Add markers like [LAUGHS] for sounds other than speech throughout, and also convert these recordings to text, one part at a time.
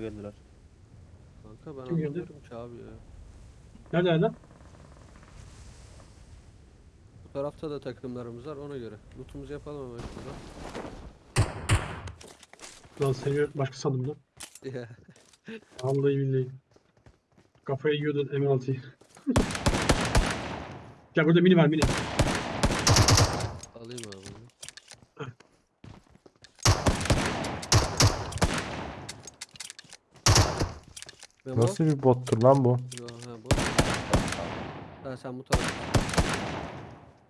geldiler. Kanka ben Kim geldi? anlamıyorum ki abi ya. Nerede nerede? Bu tarafta da takımlarımız var ona göre. Lootumuzu yapalım hemen şurada. Lan seni başka sandım lan. Ya, [LAUGHS] Vallahi billahi. Kafaya yiyordun M6'yı. [LAUGHS] Gel burada mini var mini. Alayım abi Memo? Nasıl bir bottur lan bu? Ha, sen bu tarafa.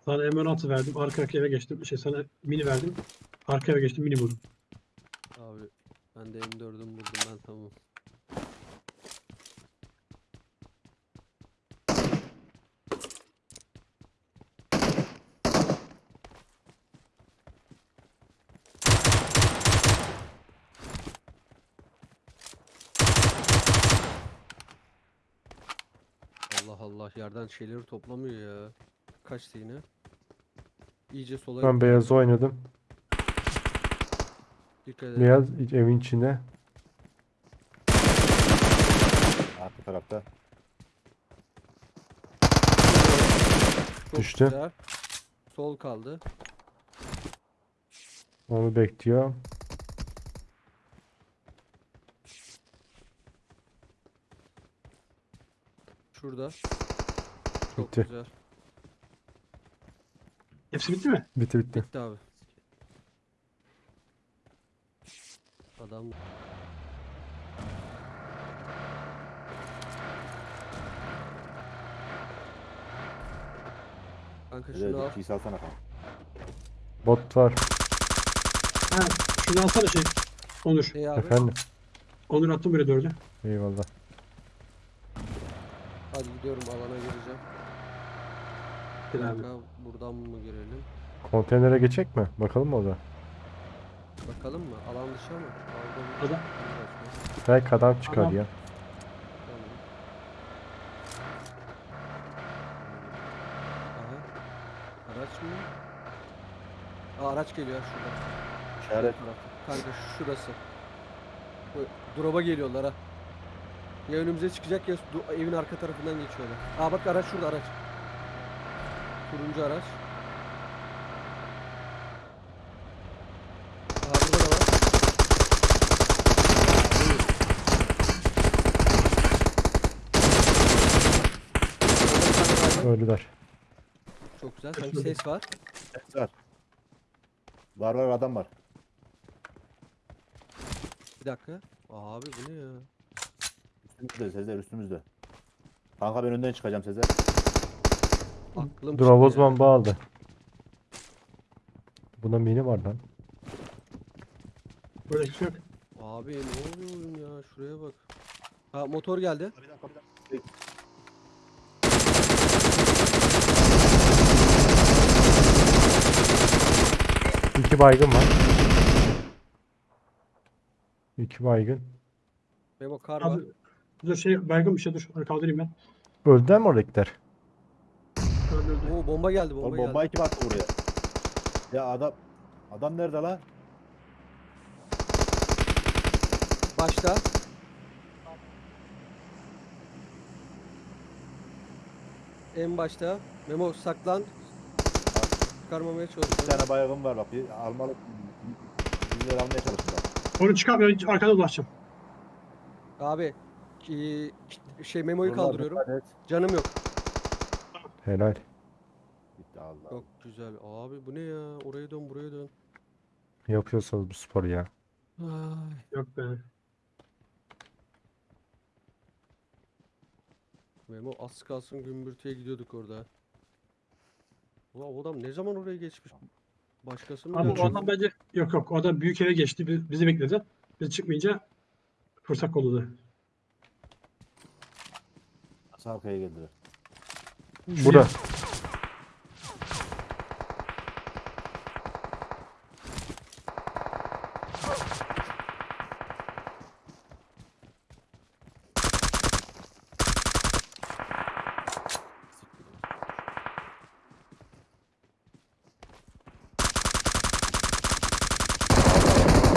Sana M16 verdim. Arka arkaya eve geçtim. Şey sana mini verdim. Arka eve geçtim mini vurdum. Abi ben de M4'üm buldum ben tamam. Allah Allah yerden şeyleri toplamıyor ya. Kaçtı yine? İyice sola Ben gitti. beyaz oynadım. Dikkat edin. Beyaz evin içinde. Arka tarafta. Çok Düştü. güzel. Sol kaldı. Onu bekliyor. Şurada. Çok Bitti. güzel. Hepsi bitti mi? Bitti bitti. Bitti abi. Adam Kanka şunu al. İkiyi salsana kanka. Bot var. Ha, şunu alsana şey. Onur. Hey abi. Efendim. Onur attım buraya dördü. Eyvallah. Hadi gidiyorum alana gireceğim. Gel abi. Kanka buradan mı girelim? Konteynere geçecek mi? Bakalım mı o da? Bakalım mı? Alan dışı mı? Aldım. Adam- Belki adam çıkar Adam- ya. Araç mı? Aa, araç geliyor şurada. İşaret. Kanka şurası. Bu drop'a geliyorlar ha. Ya önümüze çıkacak ya evin arka tarafından geçiyorlar. Aa bak araç şurada araç. Turuncu araç. Aa burada da var. Öldüler. Çok güzel. Sanki ses var. Ses var. Var var adam var. Bir dakika. Abi bu ne ya? Üstümüzde Sezer üstümüzde. Kanka ben önden çıkacağım Sezer. Aklım Dur ya. Avuzman bağladı. Buna mini var lan. Burada hiçbir şey yok. Abi ne oluyor oğlum ya? Şuraya bak. Ha motor geldi. Bir dakika, bir dakika. İki baygın var. İki baygın. Memo kar var. Abi, dur şey baygın bir şey dur. Kaldırayım ben. Öldüler mi oradakiler? Öldü öldü. Oo bomba geldi bomba Oğlum geldi. bombayı kim attı buraya? Ya adam adam nerede lan? Başta. En başta. Memo saklan. Çıkarmamaya Bir çalışıyorum. tane baygın var bak. Bir almalı. Bizleri almaya çalışın bak. Onu çıkar ben arkada dolaşacağım. Abi ki- şey Memo'yu Dur lan, kaldırıyorum. dikkat et. Canım yok. Helal. Bitti Allah. Çok güzel. Abi bu ne ya? Oraya dön buraya dön. Yapıyorsanız bu sporu ya. Ay. Yok be. Memo az kalsın gümbürtüye gidiyorduk orada. Ulan o adam ne zaman oraya geçmiş? Başkası mı Abi o adam bence yok yok. O adam büyük eve geçti. bi- Bizi bekledi. Biz çıkmayınca fırsat kolladı. Nasıl arkaya geldiler? Bura.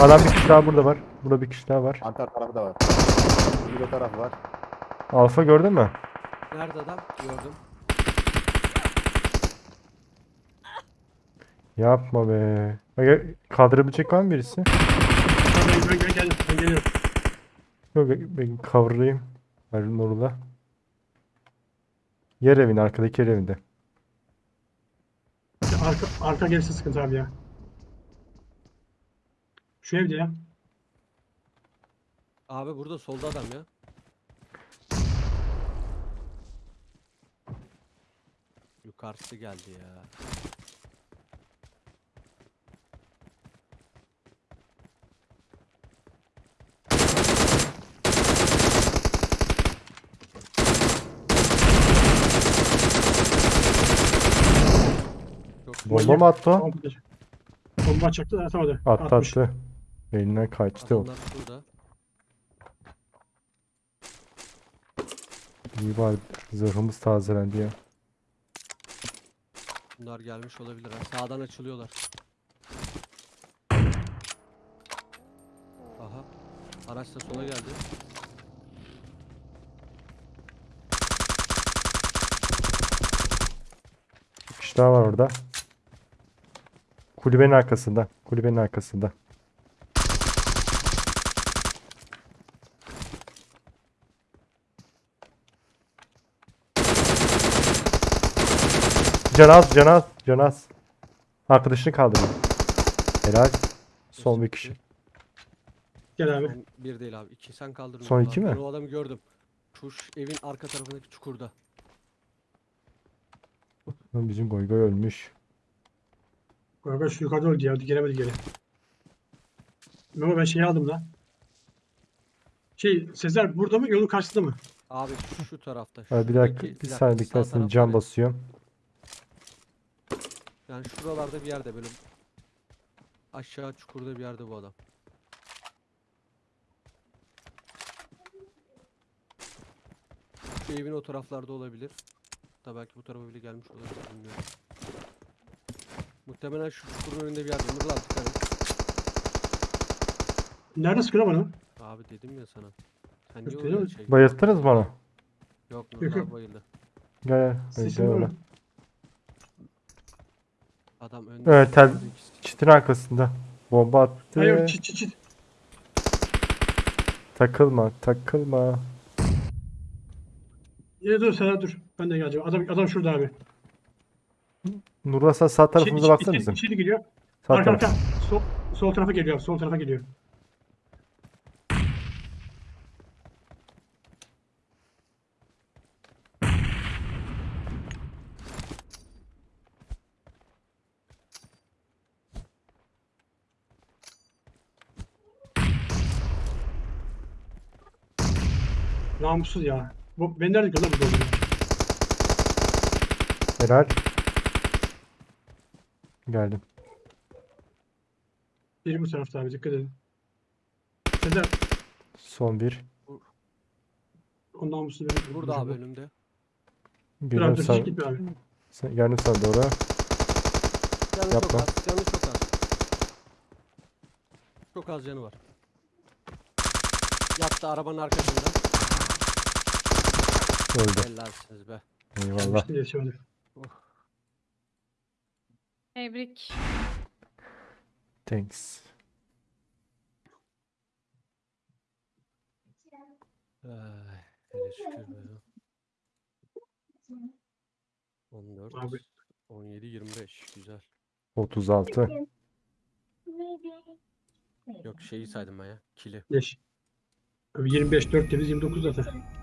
Adam bir kişi daha burada var. Burada bir kişi daha var. Antar tarafı da var. Bir tarafı var. Alfa gördün mü? Nerede adam? Gördüm. Yapma be. Bak, Kaldırabilecek var mı birisi? Ben, ben, ben. Ben geliyorum. Yok ben kavurayım. Erun orada. Yer evin arkadaki yer evinde. Arka, arka gelirse sıkıntı abi ya. Şu evde ya. Abi burada solda adam ya. Yukarısı geldi ya. Bomba mı attı o? Bomba, atacaktı da atamadı. Attı Atmış. attı. Elinden kaçtı o. adamlar burada. İyi bari zırhımız tazelendi ya. Bunlar gelmiş olabilir ha. Sağdan açılıyorlar. Aha. Araç da sola geldi. Bir kişi daha var orada. Kulübenin arkasında. Kulübenin arkasında. Canaz, Canaz, Canaz. Arkadaşını kaldırın. Helal. Son bir kişi. Gel abi. Bir değil abi. iki sen kaldırdın. Son onu iki mi? Ben o adamı gördüm. Şu evin arka tarafındaki çukurda. Lan Bizim Goygoy ölmüş. Galiba şu yukarıda öldü ya. Gelemedi geri. Memo ben şeyi aldım da. Şey Sezer burada mı? Yolun karşısında mı? Abi şu tarafta. Ha, bir dakika, bir saniye sağ beklersin. taraf Can var ya, basıyorum. Yani şuralarda bir yerde böyle aşağı çukurda bir yerde bu adam. Şu evin o taraflarda olabilir. Da belki bu tarafa bile gelmiş olabilir bilmiyorum. Muhtemelen şu çukurun önünde bir yerde. Nurlan dikkat et. Nerede sıkıyor bana? Abi dedim ya sana. Sen niye Yok, oraya değil mi? şey? Bayılttınız mı onu? Yok Yok, yok. bayıldı. Gel gel. Gel, mı? Adam önde. Evet, tel-. Çitin arkasında. Bomba attı. Hayır çit çit çit. Takılma, takılma. Ya dur Sezer dur. Ben de geleceğim. Adam adam şurada abi. Nurla sağ tarafımıza İçeri- baksana bizim. İçeri geliyor. Sağ Arka taraf. arka. Sol, sol tarafa geliyor. Sol tarafa geliyor. Namussuz ya. Bu ben nerede kaldı bu doğru? Helal. Geldim. Biri bu tarafta abi dikkat edin. Sezer Son bir. o namussuz benim. Burada abi önümde. Geliyorum dur sana. çek gitme abi. Sen, geldim sana doğru. Canı çok Yapma. az. Canı çok az. Çok az canı var. Yattı arabanın arkasında. Öldü. Helalsiniz be. Eyvallah. Yetişemedi. Tebrik. Thanks. Ay, hele şükür be. 14, Abi. 17, 25. Güzel. 36. Yok şeyi saydım ben ya. Kili. Abi 25 4 temiz 29 zaten.